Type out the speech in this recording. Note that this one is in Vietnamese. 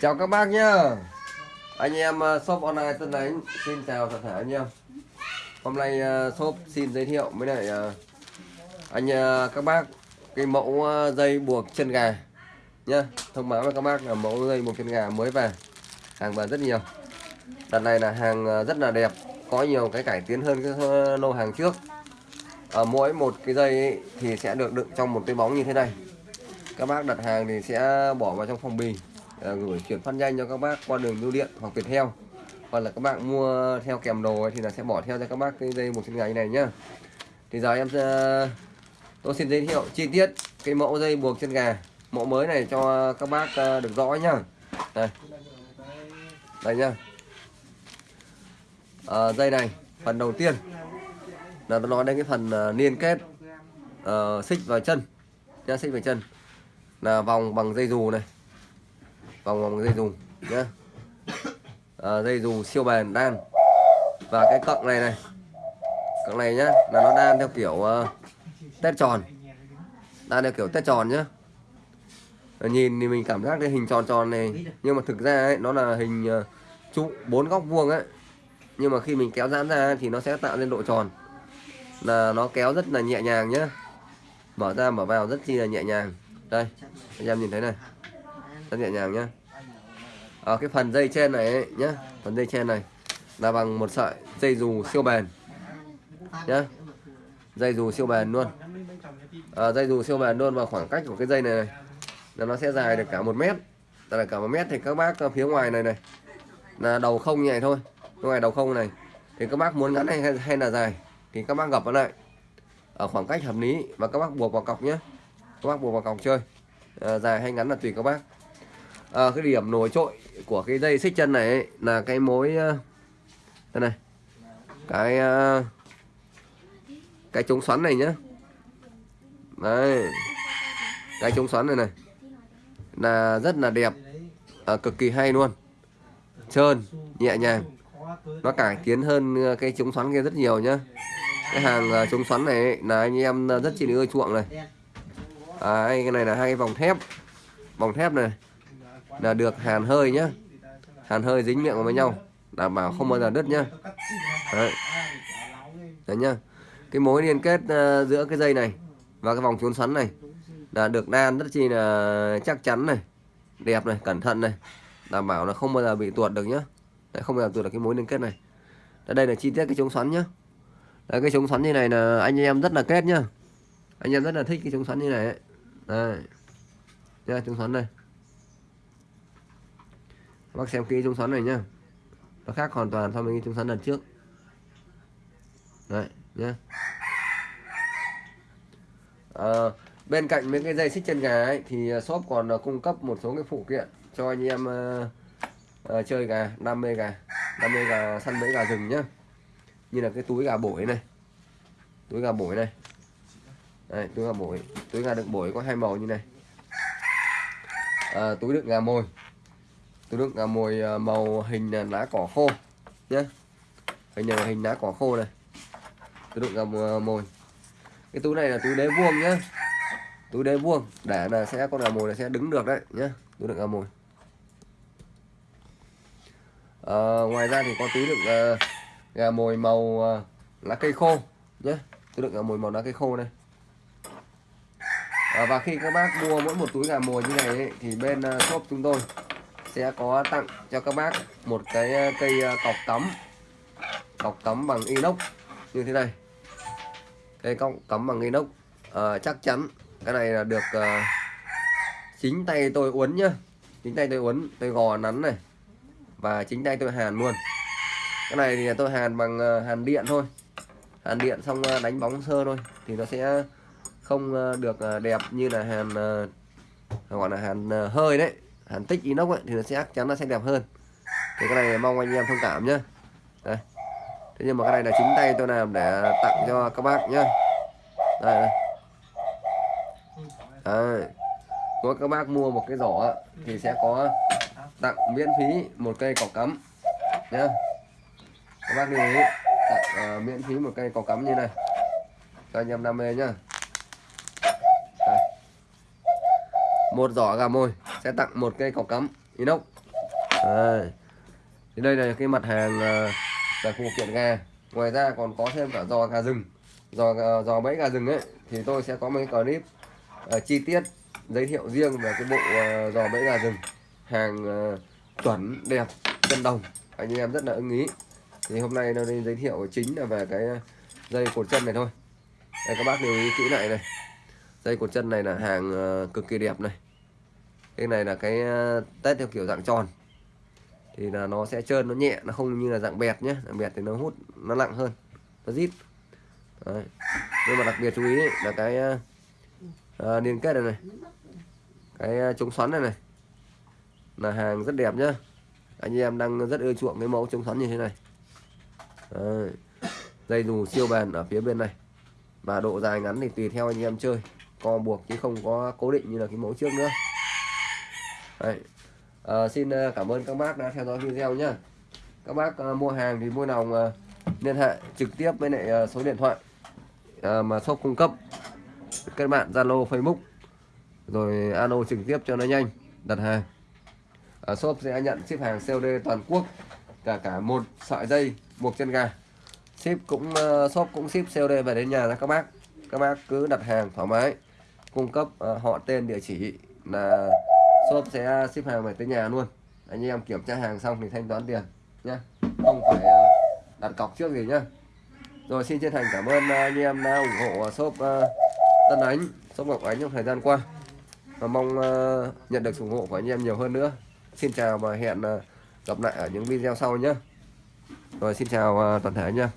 Chào các bác nhá. Anh em ờ, shop online Tân Ánh Xin chào tất cả anh em. Hôm nay ờ, shop xin giới thiệu với lại ờ, anh các bác cái mẫu dây buộc chân gà nhá. Thông báo với các bác là mẫu dây buộc chân gà mới về. Hàng về rất nhiều. Đợt này là hàng rất là đẹp Có nhiều cái cải tiến hơn cái lô hàng trước. Ở mỗi một cái dây ấy, thì sẽ được đựng trong một cái bóng như thế này. Các bác đặt hàng thì sẽ bỏ vào trong phòng bì. Ờ, gửi chuyển phát nhanh cho các bác qua đường bưu điện hoặc Viettel. Hoặc là các bạn mua theo kèm đồ ấy, thì là sẽ bỏ theo cho các bác cái dây một chân gà như này nhá. Thì giờ em sẽ tôi xin giới thiệu chi tiết cái mẫu dây buộc chân gà. Mẫu mới này cho các bác ờ, được rõ nhá. Đây. Đây nhá. À, dây này phần đầu tiên là tôi nói đến cái phần liên kết uh, xích vào chân. Nhá xích vào chân. Là vòng bằng dây dù này vòng vòng dây dù nhá. À, dây dù siêu bền đan. Và cái cọng này này. Cọng này nhá là nó đan theo kiểu ờ, uh, tét tròn. Đan theo kiểu tét tròn nhá. Ờ, nhìn thì mình cảm giác cái hình tròn tròn này nhưng mà thực ra ấy, nó là hình uh, trụ bốn góc vuông ấy. Nhưng mà khi mình kéo giãn ra thì nó sẽ tạo nên độ tròn. Là nó kéo rất là nhẹ nhàng nhá. Mở ra mở vào rất chi là nhẹ nhàng. Đây anh em nhìn thấy này rất nhẹ nhàng nhá. Ở cái phần dây trên này ấy, nhá. Phần dây trên này là bằng một sợi dây dù siêu bền nhá. Dây dù siêu bền luôn. À, dây dù siêu bền luôn và khoảng cách của cái dây này này là nó sẽ dài được cả một mét. Tức là cả một mét thì các bác phía ngoài này này là đầu không như này thôi. Ngoài đầu không này thì các bác muốn ngắn hay hay là dài thì các bác gập nó lại ở khoảng cách hợp lý và các bác buộc vào cọc nhé các bác buộc vào cọc chơi. À, dài hay ngắn là tùy các bác à, cái điểm nổi trội của cái dây xích chân này ấy, là cái mối ờ, đây này cái ờ, cái chống xoắn này nhá. Đây cái chống xoắn này này là rất là đẹp à, cực kỳ hay luôn. Trơn nhẹ nhàng nó cải tiến hơn cái chống xoắn kia rất nhiều nhá. Cái hàng chống xoắn này ấy, là anh em rất chi ưa chuộng này. À, cái này là hai cái vòng thép. Vòng thép này là được hàn hơi nhá. Hàn hơi dính miệng với nhau đảm bảo không bao giờ đứt nhá. Đấy, đấy nhá. Cái mối liên kết uh, giữa cái dây này và cái vòng trốn xoắn này là được đan rất chi là chắc chắn này đẹp này cẩn thận này đảm bảo là không bao giờ bị tuột được nhá. Đấy, không bao giờ tuột được cái mối liên kết này. Đây là chi tiết cái chống xoắn nhá. Đấy, cái chống xoắn như này là anh em rất là kết nhá. Anh em rất là thích cái chống xoắn như này ấy. đây nha chống xoắn đây bác xem kỹ chống xoắn này nhá. Nó khác hoàn toàn so với cái chống xoắn lần trước. Đấy nhá. À, bên cạnh mấy cái dây xích chân gà ấy, thì ờ, shop còn ờ, cung cấp một số cái phụ kiện cho anh em uh, uh, chơi gà đam mê gà đam mê gà săn bẫy gà rừng nhá. Như là cái túi gà bổi này. Túi gà bổi này. Đấy, túi gà bổi. Túi gà đựng bổi có hai màu như này. À, túi đựng gà mồi túi đựng gà mồi ờ, màu hình lá cỏ khô nhé hình này hình lá cỏ khô này. Túi đựng gà mồi. Cái túi này là túi đế vuông nhá. Túi đế vuông để là sẽ con gà mồi này sẽ đứng được đấy nhá. Túi đựng gà mồi. À, ngoài ra thì có túi đựng uh, gà mồi màu uh, lá cây khô nhé túi đựng gà mồi màu lá cây khô này. À, và khi các bác mua mỗi một túi gà mồi như này ấy, thì bên uh, shop chúng tôi sẽ có tặng cho các bác một cái ờ, cây ờ, cọc tấm. Cọc tấm bằng inox như thế này. Cây cọc tấm bằng inox à, chắc chắn cái này là được à, chính tay tôi uốn nhá. Chính tay tôi uốn tôi gò nắn này. Và chính tay tôi hàn luôn. Cái này thì tôi hàn bằng hàn điện thôi. Hàn điện xong đánh bóng sơ thôi. Thì nó sẽ không được đẹp như là hàn gọi là hàn hơi đấy hàn tích inox ấy, thì nó sẽ chắc chắn nó sẽ đẹp hơn thì cái này mong anh em thông cảm nhé đây. thế nhưng mà cái này là chính tay tôi làm để tặng cho các bác nhá đây, đây. Đây. có các bác mua một cái giỏ thì sẽ có tặng miễn phí một cây cỏ cắm nhá các bác lưu ý tặng uh, miễn phí một cây cỏ cắm như này cho anh em đam mê nhá Đây. một giỏ gà mồi sẽ tặng một cây cọc cắm inox. Đây. Thì đây là cái mặt hàng ờ, về phụ kiện gà ngoài ra còn có thêm cả giò gà rừng. Giò ờ, giò bẫy gà rừng ấy thì tôi sẽ có một cái clip uh, chi tiết giới thiệu riêng về cái bộ uh, giò bẫy gà rừng. Hàng uh, chuẩn đẹp chân đồng. Anh em rất là ưng ý. Thì hôm nay nó đi giới thiệu chính là về cái dây cột chân này thôi. Đây các bác lưu ý kỹ lại này dây cột chân này là hàng cực kỳ đẹp này cái này là cái tết test theo kiểu dạng tròn. Thì là nó sẽ trơn nó nhẹ nó không như là dạng bẹt nhé dạng bẹt thì nó hút nó nặng hơn nó rít. Đấy. nhưng mà đặc biệt chú ý ấy, là cái à, liên kết này này. Cái chống xoắn này này là hàng rất đẹp nhá. Anh em đang rất ưa chuộng cái mẫu chống xoắn như thế này. Đấy. dây dù siêu bền ở phía bên này. Và độ dài ngắn thì tùy theo anh em chơi. Co buộc chứ không có cố định như là cái mẫu trước nữa. Đấy. À, xin ờ, cảm ơn các bác đã theo dõi video nhé các bác à, mua hàng thì vui lòng à, liên hệ trực tiếp với lại à, số điện thoại à, mà shop cung cấp. Các bạn Zalo Facebook rồi alo trực tiếp cho nó nhanh đặt hàng. À, shop sẽ nhận ship hàng COD toàn quốc cả cả một sợi dây buộc chân gà ship cũng ờ, shop cũng ship COD về đến nhà các bác. Các bác cứ đặt hàng thoải mái cung cấp ờ, họ tên địa chỉ là shop sẽ à, ship hàng về tới nhà luôn. Anh em kiểm tra hàng xong thì thanh toán tiền nhé không phải à, đặt cọc trước gì nhá. Rồi xin chân thành cảm ơn à, anh em đã ủng hộ shop Tân Ánh, shop Ngọc Ánh trong thời gian qua. Và mong nhận được sự ủng hộ của anh em nhiều hơn nữa. Xin chào và hẹn gặp lại ở những video sau nhé rồi xin chào toàn thể nhé